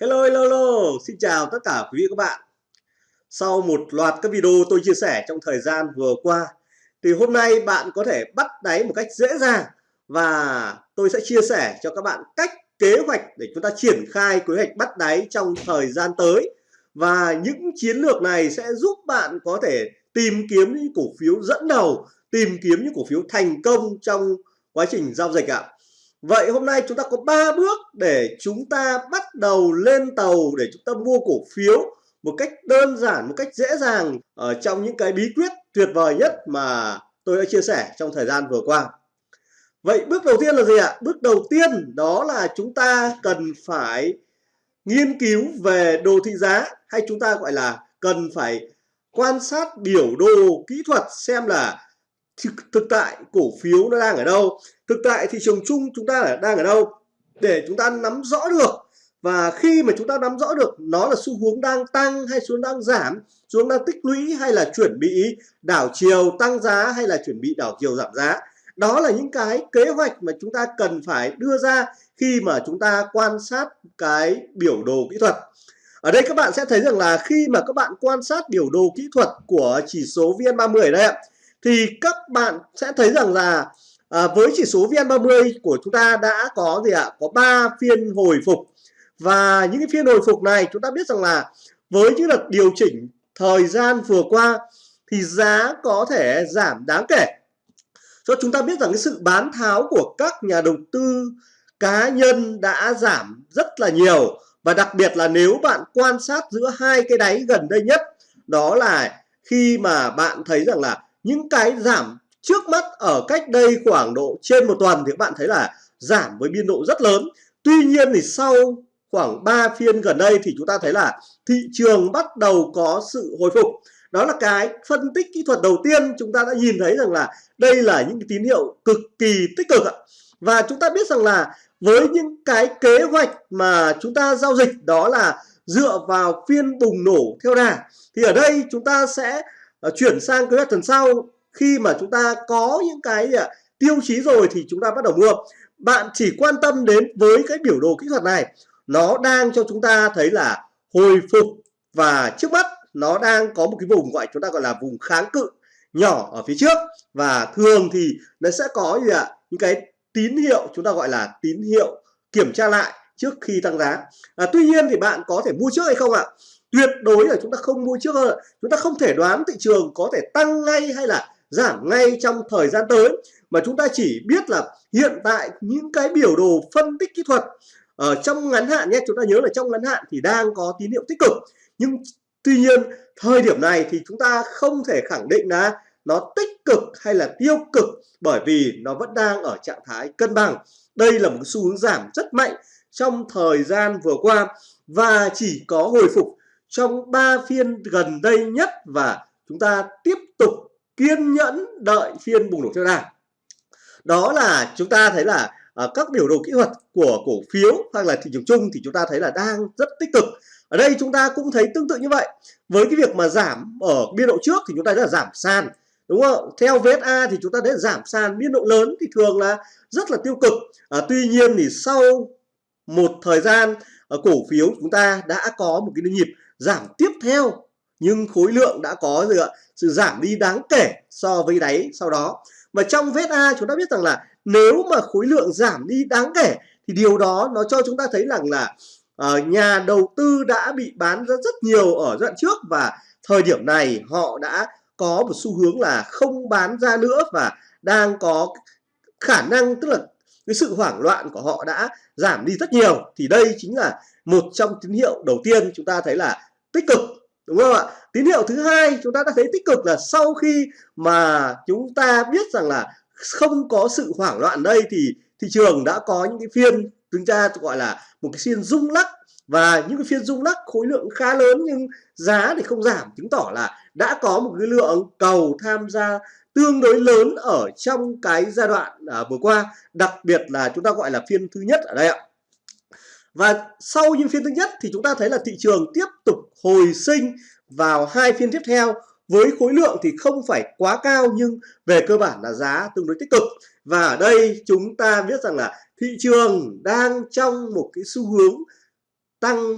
Hello, hello, hello, xin chào tất cả quý vị các bạn. Sau một loạt các video tôi chia sẻ trong thời gian vừa qua, thì hôm nay bạn có thể bắt đáy một cách dễ dàng và tôi sẽ chia sẻ cho các bạn cách kế hoạch để chúng ta triển khai kế hoạch bắt đáy trong thời gian tới. Và những chiến lược này sẽ giúp bạn có thể tìm kiếm những cổ phiếu dẫn đầu, tìm kiếm những cổ phiếu thành công trong quá trình giao dịch ạ. Vậy hôm nay chúng ta có 3 bước để chúng ta bắt đầu lên tàu để chúng ta mua cổ phiếu một cách đơn giản, một cách dễ dàng ở trong những cái bí quyết tuyệt vời nhất mà tôi đã chia sẻ trong thời gian vừa qua. Vậy bước đầu tiên là gì ạ? Bước đầu tiên đó là chúng ta cần phải nghiên cứu về đồ thị giá hay chúng ta gọi là cần phải quan sát biểu đồ kỹ thuật xem là thực, thực tại cổ phiếu nó đang ở đâu? Thực tại thị trường chung chúng ta là đang ở đâu? Để chúng ta nắm rõ được. Và khi mà chúng ta nắm rõ được nó là xu hướng đang tăng hay xu hướng đang giảm? Xu hướng đang tích lũy hay là chuẩn bị đảo chiều tăng giá hay là chuẩn bị đảo chiều giảm giá? Đó là những cái kế hoạch mà chúng ta cần phải đưa ra khi mà chúng ta quan sát cái biểu đồ kỹ thuật. Ở đây các bạn sẽ thấy rằng là khi mà các bạn quan sát biểu đồ kỹ thuật của chỉ số VN30 đây ạ thì các bạn sẽ thấy rằng là à, với chỉ số VN30 của chúng ta đã có gì ạ? Có 3 phiên hồi phục và những cái phiên hồi phục này chúng ta biết rằng là với những đợt điều chỉnh thời gian vừa qua thì giá có thể giảm đáng kể. Cho chúng ta biết rằng cái sự bán tháo của các nhà đầu tư cá nhân đã giảm rất là nhiều và đặc biệt là nếu bạn quan sát giữa hai cái đáy gần đây nhất đó là khi mà bạn thấy rằng là những cái giảm trước mắt ở cách đây khoảng độ trên một tuần thì các bạn thấy là giảm với biên độ rất lớn. Tuy nhiên thì sau khoảng 3 phiên gần đây thì chúng ta thấy là thị trường bắt đầu có sự hồi phục. Đó là cái phân tích kỹ thuật đầu tiên chúng ta đã nhìn thấy rằng là đây là những tín hiệu cực kỳ tích cực ạ. Và chúng ta biết rằng là với những cái kế hoạch mà chúng ta giao dịch đó là dựa vào phiên bùng nổ theo đà, thì ở đây chúng ta sẽ Ờ, chuyển sang kế hoạch tuần sau. Khi mà chúng ta có những cái uh, tiêu chí rồi thì chúng ta bắt đầu mua. Bạn chỉ quan tâm đến với cái biểu đồ kỹ thuật này. Nó đang cho chúng ta thấy là hồi phục và trước mắt nó đang có một cái vùng gọi chúng ta gọi là vùng kháng cự nhỏ ở phía trước. Và thường thì nó sẽ có gì ạ? Những cái tín hiệu chúng ta gọi là tín hiệu kiểm tra lại trước khi tăng giá. À, tuy nhiên thì bạn có thể mua trước hay không ạ? Tuyệt đối là chúng ta không mua trước hơn. Chúng ta không thể đoán thị trường có thể tăng ngay hay là giảm ngay trong thời gian tới. Mà chúng ta chỉ biết là hiện tại những cái biểu đồ phân tích kỹ thuật ở trong ngắn hạn nhé, chúng ta nhớ là trong ngắn hạn thì đang có tín hiệu tích cực. Nhưng tuy nhiên, thời điểm này thì chúng ta không thể khẳng định là nó tích cực hay là tiêu cực bởi vì nó vẫn đang ở trạng thái cân bằng. Đây là một xu hướng giảm rất mạnh trong thời gian vừa qua và chỉ có hồi phục trong 3 phiên gần đây nhất và chúng ta tiếp tục kiên nhẫn đợi phiên bùng nổ theo đà. Đó là chúng ta thấy là uh, các biểu đồ kỹ thuật của cổ phiếu hoặc là thị trường chung thì chúng ta thấy là đang rất tích cực. Ở đây chúng ta cũng thấy tương tự như vậy. Với cái việc mà giảm ở biên độ trước thì chúng ta đã là giảm sàn. Đúng không? Theo VSA thì chúng ta thấy giảm sàn biên độ lớn thì thường là rất là tiêu cực. À, tuy nhiên thì sau một thời gian à, cổ phiếu chúng ta đã có một cái nhịp giảm tiếp theo. Nhưng khối lượng đã có gì ạ. Sự giảm đi đáng kể so với đáy sau đó. Và trong vết A chúng ta biết rằng là nếu mà khối lượng giảm đi đáng kể thì điều đó nó cho chúng ta thấy rằng là uh, nhà đầu tư đã bị bán ra rất nhiều ở đoạn trước. Và thời điểm này họ đã có một xu hướng là không bán ra nữa và đang có khả năng tức là cái sự hoảng loạn của họ đã giảm đi rất nhiều. Thì đây chính là một trong tín hiệu đầu tiên chúng ta thấy là tích cực đúng không ạ? Tín hiệu thứ hai chúng ta đã thấy tích cực là sau khi mà chúng ta biết rằng là không có sự hoảng loạn đây thì thị trường đã có những cái phiên chúng ta gọi là một cái phiên rung lắc. Và những cái phiên rung lắc khối lượng khá lớn nhưng giá thì không giảm chứng tỏ là đã có một cái lượng cầu tham gia tương đối lớn ở trong cái giai đoạn à, vừa qua. Đặc biệt là chúng ta gọi là phiên thứ nhất ở đây ạ và sau những phiên thứ nhất thì chúng ta thấy là thị trường tiếp tục hồi sinh vào hai phiên tiếp theo. Với khối lượng thì không phải quá cao, nhưng về cơ bản là giá tương đối tích cực. Và ở đây chúng ta biết rằng là thị trường đang trong một cái xu hướng tăng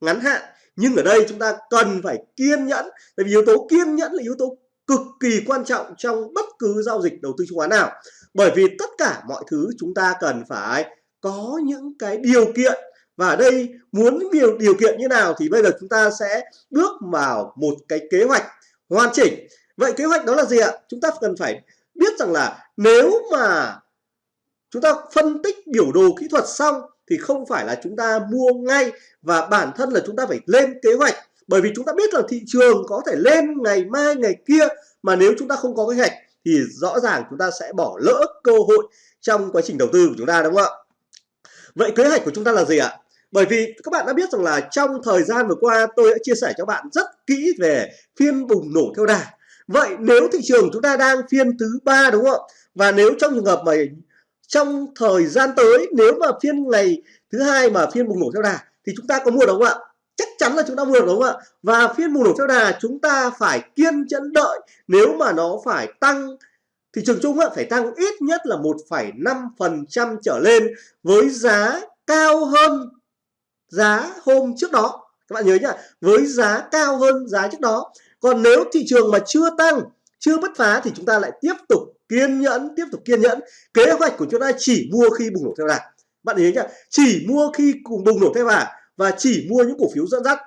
ngắn hạn. Nhưng ở đây chúng ta cần phải kiên nhẫn, tại vì yếu tố kiên nhẫn là yếu tố cực kỳ quan trọng trong bất cứ giao dịch đầu tư chứng khoán nào. Bởi vì tất cả mọi thứ chúng ta cần phải có những cái điều kiện. Và ở đây muốn điều điều kiện như nào thì bây giờ chúng ta sẽ bước vào một cái kế hoạch hoàn chỉnh. Vậy kế hoạch đó là gì ạ? Chúng ta cần phải biết rằng là nếu mà chúng ta phân tích biểu đồ kỹ thuật xong thì không phải là chúng ta mua ngay và bản thân là chúng ta phải lên kế hoạch. Bởi vì chúng ta biết là thị trường có thể lên ngày mai, ngày kia mà nếu chúng ta không có kế hoạch thì rõ ràng chúng ta sẽ bỏ lỡ cơ hội trong quá trình đầu tư của chúng ta, đúng không ạ? Vậy kế hoạch của chúng ta là gì ạ? Bởi vì các bạn đã biết rằng là trong thời gian vừa qua tôi đã chia sẻ cho bạn rất kỹ về phiên bùng nổ theo đà. Vậy nếu thị trường chúng ta đang phiên thứ ba đúng không ạ? Và nếu trong trường hợp mà trong thời gian tới, nếu mà phiên ngày thứ hai mà phiên bùng nổ theo đà thì chúng ta có mua đúng không ạ? Chắc chắn là chúng ta mua được đúng không ạ? Và phiên bùng nổ theo đà chúng ta phải kiên nhẫn đợi nếu mà nó phải tăng thị trường chung phải tăng ít nhất là 1,5% trở lên với giá cao hơn giá hôm trước đó. Các bạn nhớ nhá với giá cao hơn giá trước đó. Còn nếu thị trường mà chưa tăng chưa bứt phá thì chúng ta lại tiếp tục kiên nhẫn tiếp tục kiên nhẫn. Kế hoạch của chúng ta chỉ mua khi bùng nổ theo đà. Bạn nhớ nhá chỉ mua khi cùng bùng nổ theo đà và chỉ mua những cổ phiếu dẫn dắt.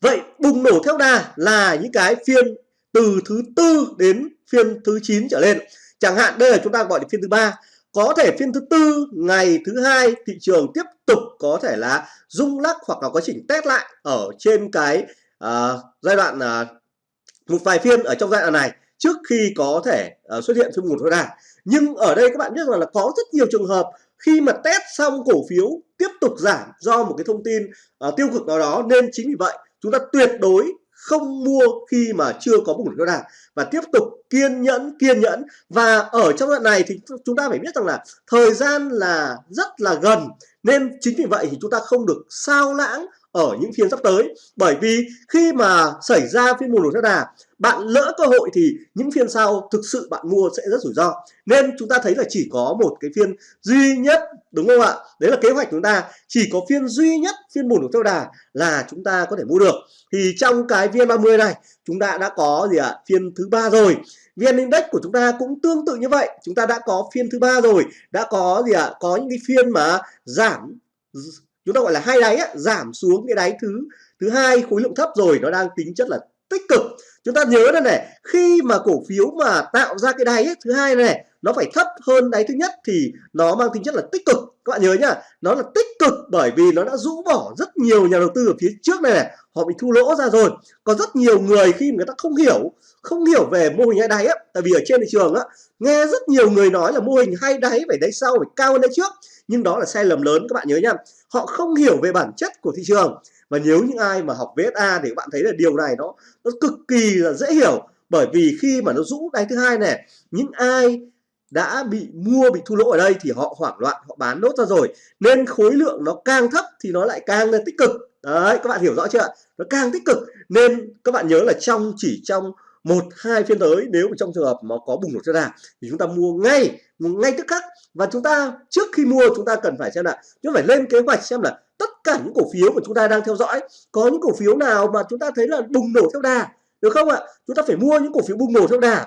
Vậy bùng nổ theo đà là những cái phiên từ thứ tư đến phiên thứ 9 trở lên. Chẳng hạn đây là chúng ta gọi là phiên thứ ba. Có thể phiên thứ tư ngày thứ hai thị trường tiếp tục có thể là rung lắc hoặc là quá trình test lại ở trên cái uh, giai đoạn uh, một vài phiên ở trong giai đoạn này trước khi có thể uh, xuất hiện phiên một thôi đà nhưng ở đây các bạn biết rằng là có rất nhiều trường hợp khi mà test xong cổ phiếu tiếp tục giảm do một cái thông tin uh, tiêu cực nào đó nên chính vì vậy chúng ta tuyệt đối không mua khi mà chưa có bùng nổ nào và tiếp tục kiên nhẫn kiên nhẫn. Và ở trong đoạn này thì chúng ta phải biết rằng là thời gian là rất là gần. Nên chính vì vậy thì chúng ta không được sao lãng ở những phiên sắp tới. Bởi vì khi mà xảy ra phiên bùng nổ giá đà, bạn lỡ cơ hội thì những phiên sau thực sự bạn mua sẽ rất rủi ro. Nên chúng ta thấy là chỉ có một cái phiên duy nhất, đúng không ạ? Đấy là kế hoạch chúng ta. Chỉ có phiên duy nhất phiên bùng nổ theo đà là chúng ta có thể mua được. Thì trong cái VN30 này, chúng ta đã có gì ạ? Phiên thứ ba rồi. VN Index của chúng ta cũng tương tự như vậy. Chúng ta đã có phiên thứ ba rồi. Đã có gì ạ? Có những cái phiên mà giảm chúng ta gọi là hai đáy á, giảm xuống cái đáy thứ thứ hai khối lượng thấp rồi nó đang tính chất là tích cực. Chúng ta nhớ đây này khi mà cổ phiếu mà tạo ra cái đáy ấy, thứ hai này nó phải thấp hơn đáy thứ nhất thì nó mang tính chất là tích cực. Các bạn nhớ nhá nó là tích cực bởi vì nó đã rũ bỏ rất nhiều nhà đầu tư ở phía trước này, này họ bị thu lỗ ra rồi. Có rất nhiều người khi người ta không hiểu không hiểu về mô hình hai đáy á tại vì ở trên thị trường á nghe rất nhiều người nói là mô hình hai đáy phải đáy sau phải cao hơn đáy trước nhưng đó là sai lầm lớn, các bạn nhớ nhá. Họ không hiểu về bản chất của thị trường. Và nếu những ai mà học VSA thì các bạn thấy là điều này nó nó cực kỳ là dễ hiểu. Bởi vì khi mà nó rũ đáy thứ hai này, những ai đã bị mua, bị thua lỗ ở đây thì họ hoảng loạn, họ bán nốt ra rồi. Nên khối lượng nó càng thấp thì nó lại càng là tích cực. Đấy, các bạn hiểu rõ chưa nó càng tích cực. Nên các bạn nhớ là trong, chỉ trong một, hai phiên tới, nếu trong trường hợp mà có bùng nổ cho đà thì chúng ta mua ngay mua ngay tức khắc và chúng ta trước khi mua, chúng ta cần phải xem là, chúng phải lên kế hoạch xem là tất cả những cổ phiếu của chúng ta đang theo dõi, có những cổ phiếu nào mà chúng ta thấy là bùng nổ theo đà, được không ạ? Chúng ta phải mua những cổ phiếu bùng nổ theo đà.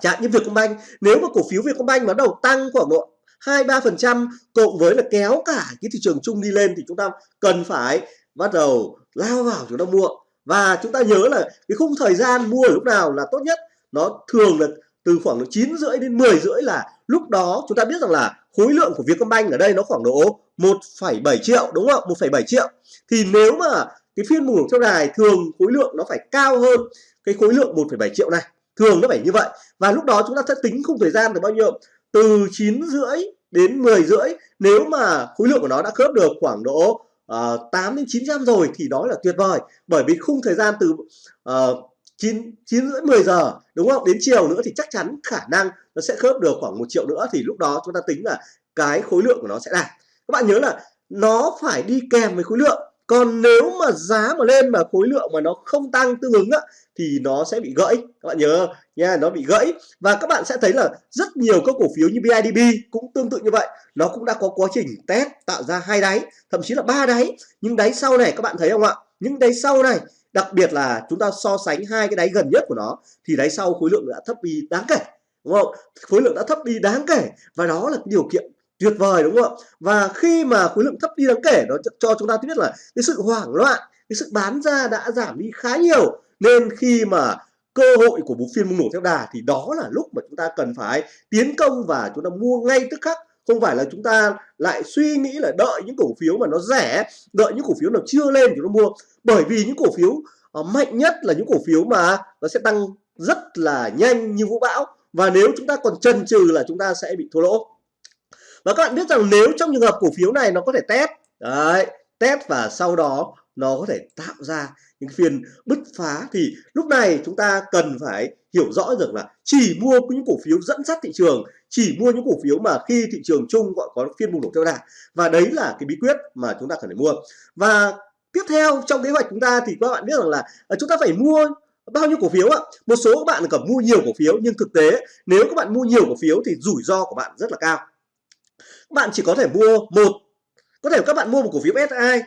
Chẳng như Vietcombank, nếu mà cổ phiếu Vietcombank bắt đầu tăng khoảng độ hai ba phần trăm cộng với là kéo cả cái thị trường chung đi lên thì chúng ta cần phải bắt đầu lao vào chúng ta mua. Và chúng ta nhớ là cái khung thời gian mua lúc nào là tốt nhất. Nó thường là từ khoảng 9 rưỡi đến 10 rưỡi là lúc đó chúng ta biết rằng là khối lượng của Vietcombank ở đây nó khoảng độ 1,7 triệu đúng không ạ? 1,7 triệu. Thì nếu mà cái phiên bùng nổ theo đài thường khối lượng nó phải cao hơn cái khối lượng 1,7 triệu này thường nó phải như vậy. Và lúc đó chúng ta sẽ tính khung thời gian từ bao nhiêu? Từ 9 rưỡi đến 10 rưỡi. Nếu mà khối lượng của nó đã khớp được khoảng độ ờ, uh, 8 đến 900 rồi thì đó là tuyệt vời. Bởi vì khung thời gian từ uh, 9 9 rưỡi 10 giờ đúng không? Đến chiều nữa thì chắc chắn khả năng nó sẽ khớp được khoảng một triệu nữa thì lúc đó chúng ta tính là cái khối lượng của nó sẽ đạt. Các bạn nhớ là nó phải đi kèm với khối lượng. Còn nếu mà giá mà lên mà khối lượng mà nó không tăng tương ứng á, thì nó sẽ bị gãy. Các bạn nhớ nha nó bị gãy. Và các bạn sẽ thấy là rất nhiều các cổ phiếu như BIDB cũng tương tự như vậy. Nó cũng đã có quá trình test tạo ra hai đáy thậm chí là ba đáy. Nhưng đáy sau này các bạn thấy không ạ? Những đáy sau này đặc biệt là chúng ta so sánh hai cái đáy gần nhất của nó, thì đáy sau khối lượng đã thấp đi đáng kể, đúng không? Khối lượng đã thấp đi đáng kể, và đó là cái điều kiện tuyệt vời, đúng không? Ạ và khi mà khối lượng thấp đi đáng kể, nó cho chúng ta biết là cái sự hoảng loạn, cái sự bán ra đã giảm đi khá nhiều, nên khi mà cơ hội của bốn phiên bùng nổ theo đà thì đó là lúc mà chúng ta cần phải tiến công và chúng ta mua ngay tức khắc không phải là chúng ta lại suy nghĩ là đợi những cổ phiếu mà nó rẻ đợi những cổ phiếu nào chưa lên thì nó mua. Bởi vì những cổ phiếu uh, mạnh nhất là những cổ phiếu mà nó sẽ tăng rất là nhanh như vũ bão. Và nếu chúng ta còn chần chừ là chúng ta sẽ bị thua lỗ. Và các bạn biết rằng nếu trong trường hợp cổ phiếu này nó có thể test đấy test và sau đó nó có thể tạo ra những phiên bứt phá thì lúc này chúng ta cần phải hiểu rõ rằng là chỉ mua những cổ phiếu dẫn dắt thị trường, chỉ mua những cổ phiếu mà khi thị trường chung gọi có phiên bùng nổ theo đà và đấy là cái bí quyết mà chúng ta cần phải mua. Và tiếp theo trong kế hoạch chúng ta thì các bạn biết rằng là ờ, chúng ta phải mua bao nhiêu cổ phiếu ạ? Một số các bạn cần mua nhiều cổ phiếu, nhưng thực tế nếu các bạn mua nhiều cổ phiếu thì rủi ro của bạn rất là cao. Các bạn chỉ có thể mua một, có thể các bạn mua một cổ phiếu SI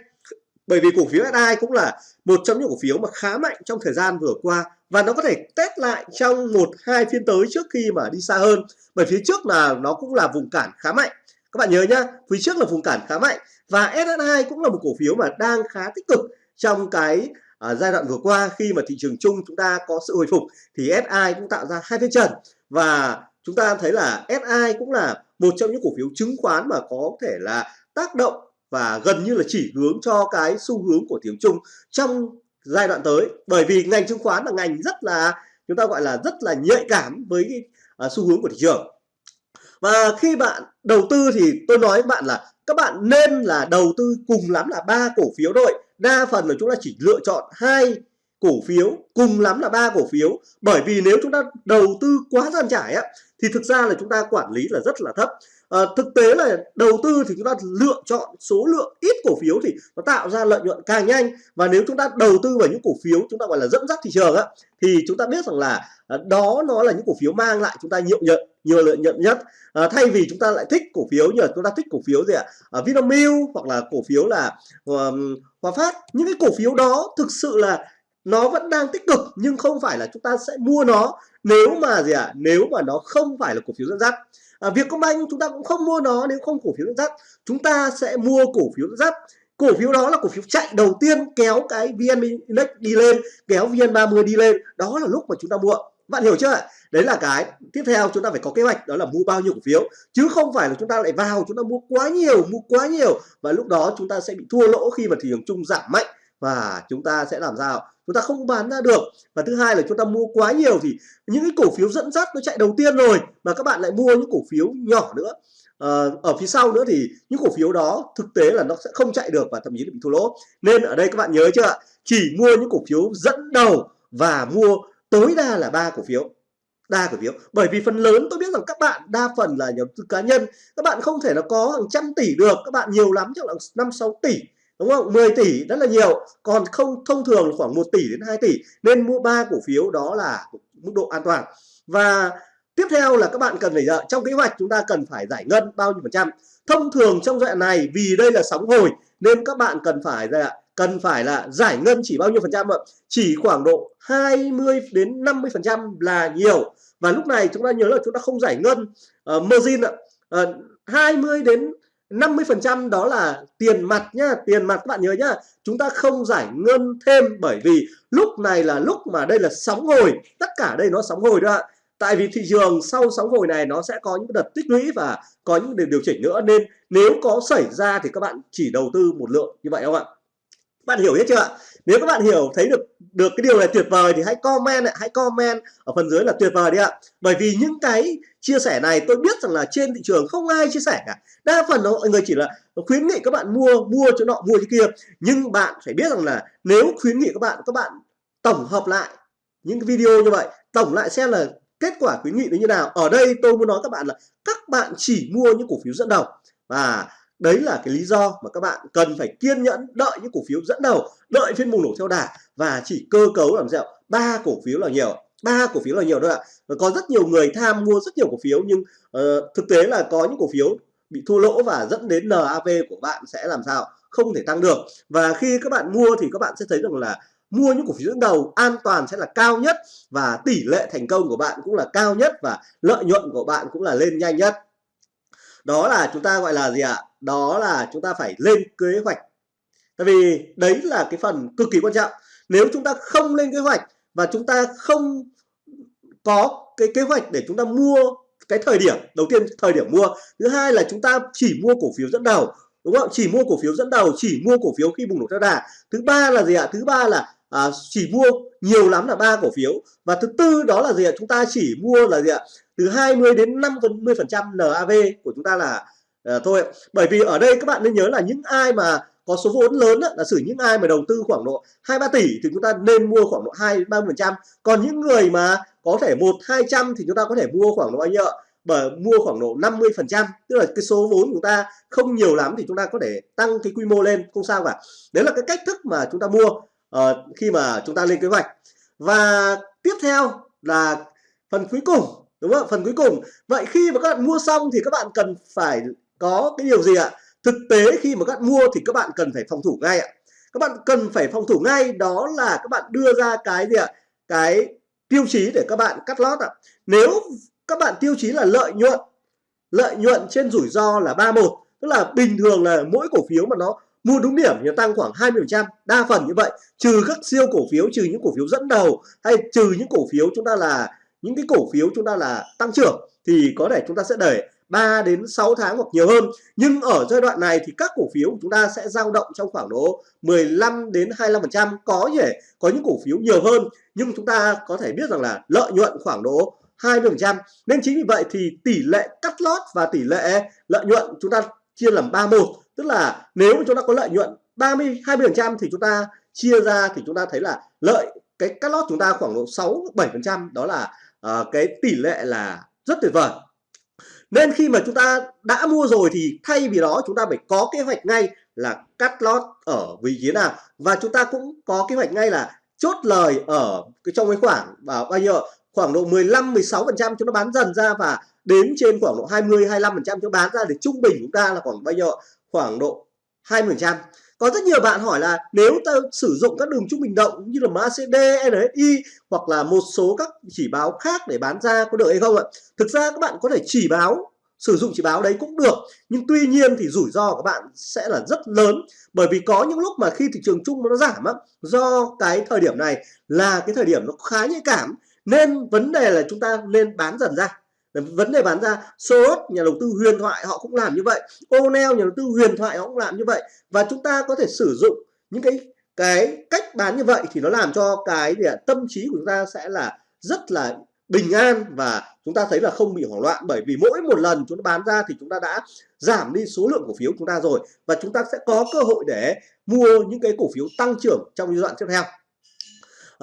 bởi vì cổ phiếu SI cũng là một trong những cổ phiếu mà khá mạnh trong thời gian vừa qua và nó có thể test lại trong một hai phiên tới trước khi mà đi xa hơn. Bởi phía trước là nó cũng là vùng cản khá mạnh. Các bạn nhớ nhá phía trước là vùng cản khá mạnh và SSI cũng là một cổ phiếu mà đang khá tích cực trong cái uh, giai đoạn vừa qua khi mà thị trường chung chúng ta có sự hồi phục thì SI cũng tạo ra hai phiên trần. Và chúng ta thấy là SI cũng là một trong những cổ phiếu chứng khoán mà có thể là tác động và gần như là chỉ hướng cho cái xu hướng của tiếng Trung trong giai đoạn tới. Bởi vì ngành chứng khoán là ngành rất là chúng ta gọi là rất là nhạy cảm với cái à, xu hướng của thị trường. Và khi bạn đầu tư thì tôi nói với bạn là các bạn nên là đầu tư cùng lắm là ba cổ phiếu thôi. Đa phần là chúng ta chỉ lựa chọn hai cổ phiếu cùng lắm là ba cổ phiếu. Bởi vì nếu chúng ta đầu tư quá gian trải á thì thực ra là chúng ta quản lý là rất là thấp à, thực tế là đầu tư thì chúng ta lựa chọn số lượng ít cổ phiếu thì nó tạo ra lợi nhuận càng nhanh. Và nếu chúng ta đầu tư vào những cổ phiếu chúng ta gọi là dẫn dắt thị trường á thì chúng ta biết rằng là à, đó nó là những cổ phiếu mang lại chúng ta nhiều nhận nhiều lợi nhuận nhất. À, thay vì chúng ta lại thích cổ phiếu như là chúng ta thích cổ phiếu gì ạ? À, Vinamilk hoặc là cổ phiếu là um, Hòa Phát. Những cái cổ phiếu đó thực sự là nó vẫn đang tích cực nhưng không phải là chúng ta sẽ mua nó nếu mà gì ạ? À, nếu mà nó không phải là cổ phiếu dẫn dắt à, Vietcombank chúng ta cũng không mua nó nếu không cổ phiếu dẫn dắt. Chúng ta sẽ mua cổ phiếu dẫn dắt. Cổ phiếu đó là cổ phiếu chạy đầu tiên kéo cái VN Index đi lên kéo VN30 đi lên. Đó là lúc mà chúng ta mua. Bạn hiểu chưa đấy là cái tiếp theo chúng ta phải có kế hoạch đó là mua bao nhiêu cổ phiếu. Chứ không phải là chúng ta lại vào chúng ta mua quá nhiều mua quá nhiều. Và lúc đó chúng ta sẽ bị thua lỗ khi mà thị trường chung giảm mạnh. Và chúng ta sẽ làm sao? Chúng ta không bán ra được. Và thứ hai là chúng ta mua quá nhiều thì những cái cổ phiếu dẫn dắt nó chạy đầu tiên rồi, mà các bạn lại mua những cổ phiếu nhỏ nữa. Ờ, ở phía sau nữa thì những cổ phiếu đó thực tế là nó sẽ không chạy được và thậm chí là bị thua lỗ. Nên ở đây các bạn nhớ chưa ạ? Chỉ mua những cổ phiếu dẫn đầu và mua tối đa là ba cổ phiếu. Đa cổ phiếu. Bởi vì phần lớn tôi biết rằng các bạn, đa phần là nhóm tư cá nhân. Các bạn không thể là có hàng trăm tỷ được. Các bạn nhiều lắm, chắc là năm sáu tỷ đúng không? 10 tỷ rất là nhiều. Còn không thông thường khoảng 1 tỷ đến 2 tỷ nên mua ba cổ phiếu đó là mức độ an toàn. Và tiếp theo là các bạn cần phải trong kế hoạch chúng ta cần phải giải ngân bao nhiêu phần trăm? Thông thường trong giai đoạn này vì đây là sóng hồi nên các bạn cần phải là cần phải là giải ngân chỉ bao nhiêu phần trăm ạ? Chỉ khoảng độ 20 đến 50 phần trăm là nhiều. Và lúc này chúng ta nhớ là chúng ta không giải ngân uh, margin ạ. Ờ, uh, 20 đến 50% đó là tiền mặt nhá, tiền mặt các bạn nhớ nhá. Chúng ta không giải ngân thêm bởi vì lúc này là lúc mà đây là sóng hồi. Tất cả đây nó sóng hồi đó ạ. Tại vì thị trường sau sóng hồi này nó sẽ có những đợt tích lũy và có những đợt điều chỉnh nữa. Nên nếu có xảy ra thì các bạn chỉ đầu tư một lượng như vậy không ạ? Bạn hiểu hết chưa ạ? Nếu các bạn hiểu, thấy được được cái điều này tuyệt vời thì hãy comment hãy comment ở phần dưới là tuyệt vời đi ạ. Bởi vì những cái chia sẻ này tôi biết rằng là trên thị trường không ai chia sẻ cả. Đa phần mọi người chỉ là khuyến nghị các bạn mua mua chỗ nọ, mua chỗ kia. Nhưng bạn phải biết rằng là nếu khuyến nghị các bạn các bạn tổng hợp lại những cái video như vậy, tổng lại xem là kết quả khuyến nghị nó như nào. Ở đây tôi muốn nói các bạn là các bạn chỉ mua những cổ phiếu dẫn đầu. Và đấy là cái lý do mà các bạn cần phải kiên nhẫn đợi những cổ phiếu dẫn đầu đợi phiên bùng nổ theo đà và chỉ cơ cấu làm sao ba cổ phiếu là nhiều ba cổ phiếu là nhiều thôi ạ. Và có rất nhiều người tham mua rất nhiều cổ phiếu nhưng uh, thực tế là có những cổ phiếu bị thua lỗ và dẫn đến NAV của bạn sẽ làm sao? Không thể tăng được. Và khi các bạn mua thì các bạn sẽ thấy rằng là mua những cổ phiếu dẫn đầu an toàn sẽ là cao nhất và tỷ lệ thành công của bạn cũng là cao nhất và lợi nhuận của bạn cũng là lên nhanh nhất. Đó là chúng ta gọi là gì ạ? Đó là chúng ta phải lên kế hoạch. Tại vì đấy là cái phần cực kỳ quan trọng. Nếu chúng ta không lên kế hoạch và chúng ta không có cái kế hoạch để chúng ta mua cái thời điểm đầu tiên thời điểm mua. Thứ hai là chúng ta chỉ mua cổ phiếu dẫn đầu đúng không? Chỉ mua cổ phiếu dẫn đầu chỉ mua cổ phiếu khi bùng nổ theo đà. Thứ ba là gì ạ? Thứ ba là à, chỉ mua nhiều lắm là ba cổ phiếu. Và thứ tư đó là gì ạ? Chúng ta chỉ mua là gì ạ? Từ 20 đến 50 phần trăm NAV của chúng ta là à, thôi bởi vì ở đây các bạn nên nhớ là những ai mà có số vốn lớn đó, là xử những ai mà đầu tư khoảng độ hai ba tỷ thì chúng ta nên mua khoảng độ hai ba phần trăm. Còn những người mà có thể một hai trăm thì chúng ta có thể mua khoảng độ bao nhiêu bởi mua khoảng độ 50 phần trăm. Tức là cái số vốn của chúng ta không nhiều lắm thì chúng ta có thể tăng cái quy mô lên không sao cả. Đấy là cái cách thức mà chúng ta mua uh, khi mà chúng ta lên kế hoạch. Và tiếp theo là phần cuối cùng đúng không phần cuối cùng. Vậy khi mà các bạn mua xong thì các bạn cần phải có cái điều gì ạ? Thực tế khi mà các bạn mua thì các bạn cần phải phòng thủ ngay ạ. Các bạn cần phải phòng thủ ngay, đó là các bạn đưa ra cái gì ạ? Cái tiêu chí để các bạn cắt lót ạ. Nếu các bạn tiêu chí là lợi nhuận lợi nhuận trên rủi ro là 31 tức là bình thường là mỗi cổ phiếu mà nó mua đúng điểm thì tăng khoảng 20% đa phần như vậy. Trừ các siêu cổ phiếu, trừ những cổ phiếu dẫn đầu hay trừ những cổ phiếu chúng ta là, những cái cổ phiếu chúng ta là tăng trưởng thì có thể chúng ta sẽ đẩy 3 đến 6 tháng hoặc nhiều hơn. Nhưng ở giai đoạn này thì các cổ phiếu của chúng ta sẽ dao động trong khoảng độ 15 đến 25% có thể có những cổ phiếu nhiều hơn nhưng chúng ta có thể biết rằng là lợi nhuận khoảng độ 20% nên chính vì vậy thì tỷ lệ cắt lót và tỷ lệ lợi nhuận chúng ta chia làm 31 tức là nếu chúng ta có lợi nhuận 30 20% thì chúng ta chia ra thì chúng ta thấy là lợi cái cắt lót chúng ta khoảng độ 6 7% đó là uh, cái tỷ lệ là rất tuyệt vời nên khi mà chúng ta đã mua rồi thì thay vì đó chúng ta phải có kế hoạch ngay là cắt lót ở vị trí nào. Và chúng ta cũng có kế hoạch ngay là chốt lời ở cái trong cái khoảng và bao nhiêu khoảng độ 15 16 phần trăm chúng nó bán dần ra và đến trên khoảng độ 20 25 phần trăm chúng bán ra để trung bình chúng ta là khoảng bao nhiêu khoảng độ 20 phần trăm có rất nhiều bạn hỏi là nếu ta sử dụng các đường trung bình động như là MACD, NSI hoặc là một số các chỉ báo khác để bán ra có được hay không ạ? Thực ra các bạn có thể chỉ báo sử dụng chỉ báo đấy cũng được nhưng tuy nhiên thì rủi ro của các bạn sẽ là rất lớn bởi vì có những lúc mà khi thị trường chung nó giảm á do cái thời điểm này là cái thời điểm nó khá nhạy cảm nên vấn đề là chúng ta nên bán dần ra vấn đề bán ra, Soros, nhà đầu tư huyền thoại, họ cũng làm như vậy. O'Neil nhà đầu tư huyền thoại, họ cũng làm như vậy. Và chúng ta có thể sử dụng những cái cái cách bán như vậy thì nó làm cho cái gì tâm trí của chúng ta sẽ là rất là bình an và chúng ta thấy là không bị hoảng loạn. Bởi vì mỗi một lần chúng ta bán ra thì chúng ta đã giảm đi số lượng cổ phiếu chúng ta rồi. Và chúng ta sẽ có cơ hội để mua những cái cổ phiếu tăng trưởng trong giai đoạn tiếp theo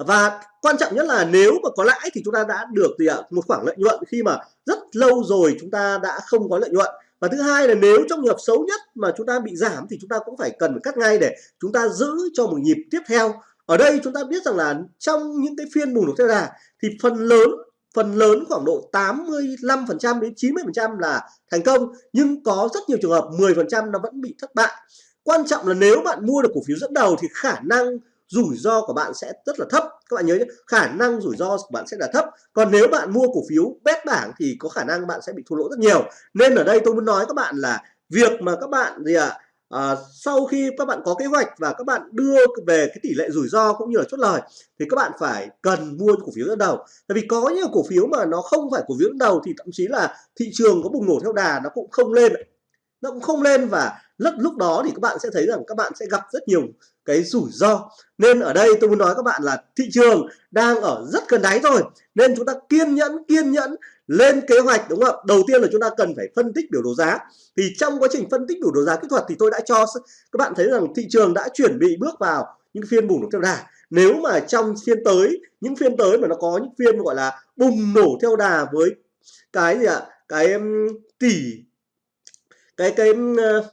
và quan trọng nhất là nếu mà có lãi thì chúng ta đã được gì ạ? Một khoảng lợi nhuận khi mà rất lâu rồi chúng ta đã không có lợi nhuận. Và thứ hai là nếu trong trường hợp xấu nhất mà chúng ta bị giảm thì chúng ta cũng phải cần phải cắt ngay để chúng ta giữ cho một nhịp tiếp theo. Ở đây chúng ta biết rằng là trong những cái phiên bùng nổ theo đà thì phần lớn phần lớn khoảng độ 85% đến 90% là thành công. Nhưng có rất nhiều trường hợp 10% nó vẫn bị thất bại. Quan trọng là nếu bạn mua được cổ phiếu dẫn đầu thì khả năng rủi ro của bạn sẽ rất là thấp. Các bạn nhớ nhé khả năng rủi ro của bạn sẽ là thấp. Còn nếu bạn mua cổ phiếu bét bảng thì có khả năng bạn sẽ bị thua lỗ rất nhiều. Nên ở đây tôi muốn nói các bạn là việc mà các bạn gì ạ à, à, sau khi các bạn có kế hoạch và các bạn đưa về cái tỷ lệ rủi ro cũng như là chốt lời thì các bạn phải cần mua cổ phiếu dẫn đầu. Tại vì có nhiều cổ phiếu mà nó không phải cổ phiếu dẫn đầu thì thậm chí là thị trường có bùng nổ theo đà nó cũng không lên. Nó cũng không lên và lúc lúc đó thì các bạn sẽ thấy rằng các bạn sẽ gặp rất nhiều cái rủi ro. Nên ở đây tôi muốn nói các bạn là thị trường đang ở rất gần đáy rồi. Nên chúng ta kiên nhẫn kiên nhẫn lên kế hoạch, đúng không ạ? Đầu tiên là chúng ta cần phải phân tích biểu đồ giá. Thì trong quá trình phân tích biểu đồ giá kỹ thuật thì tôi đã cho các bạn thấy rằng thị trường đã chuẩn bị bước vào những phiên bùng nổ theo đà. Nếu mà trong phiên tới, những phiên tới mà nó có những phiên gọi là bùng nổ theo đà với cái gì ạ? Cái tỷ, cái cái ờ,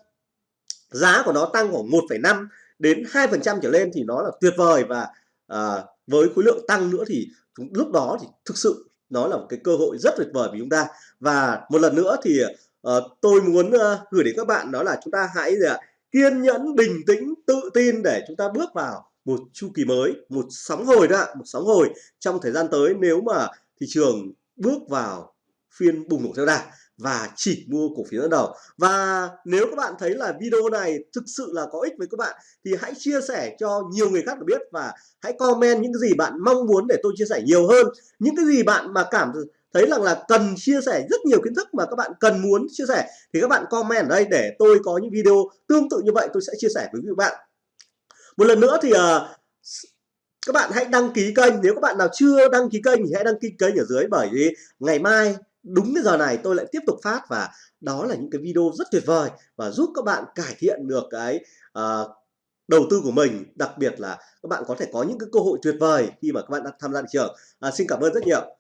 giá của nó tăng khoảng 1,5 đến 2% trở lên thì nó là tuyệt vời và à, với khối lượng tăng nữa thì lúc đó thì thực sự nó là một cái cơ hội rất tuyệt vời với chúng ta. Và một lần nữa thì à, tôi muốn à, gửi đến các bạn đó là chúng ta hãy uh, kiên nhẫn bình tĩnh tự tin để chúng ta bước vào một chu kỳ mới một sóng hồi đó một sóng hồi trong thời gian tới nếu mà thị trường bước vào phiên bùng nổ theo đà và chỉ mua cổ phiếu dẫn đầu. Và nếu các bạn thấy là video này thực sự là có ích với các bạn thì hãy chia sẻ cho nhiều người khác được biết và hãy comment những cái gì bạn mong muốn để tôi chia sẻ nhiều hơn. Những cái gì bạn mà cảm thấy rằng là cần chia sẻ rất nhiều kiến thức mà các bạn cần muốn chia sẻ thì các bạn comment ở đây để tôi có những video tương tự như vậy tôi sẽ chia sẻ với các bạn. Một lần nữa thì uh, các bạn hãy đăng ký kênh. Nếu các bạn nào chưa đăng ký kênh thì hãy đăng ký kênh ở dưới bởi vì ngày mai đúng cái giờ này tôi lại tiếp tục phát và đó là những cái video rất tuyệt vời và giúp các bạn cải thiện được cái uh, đầu tư của mình. Đặc biệt là các bạn có thể có những cái cơ hội tuyệt vời khi mà các bạn đang tham gia thị trường. À, xin cảm ơn rất nhiều.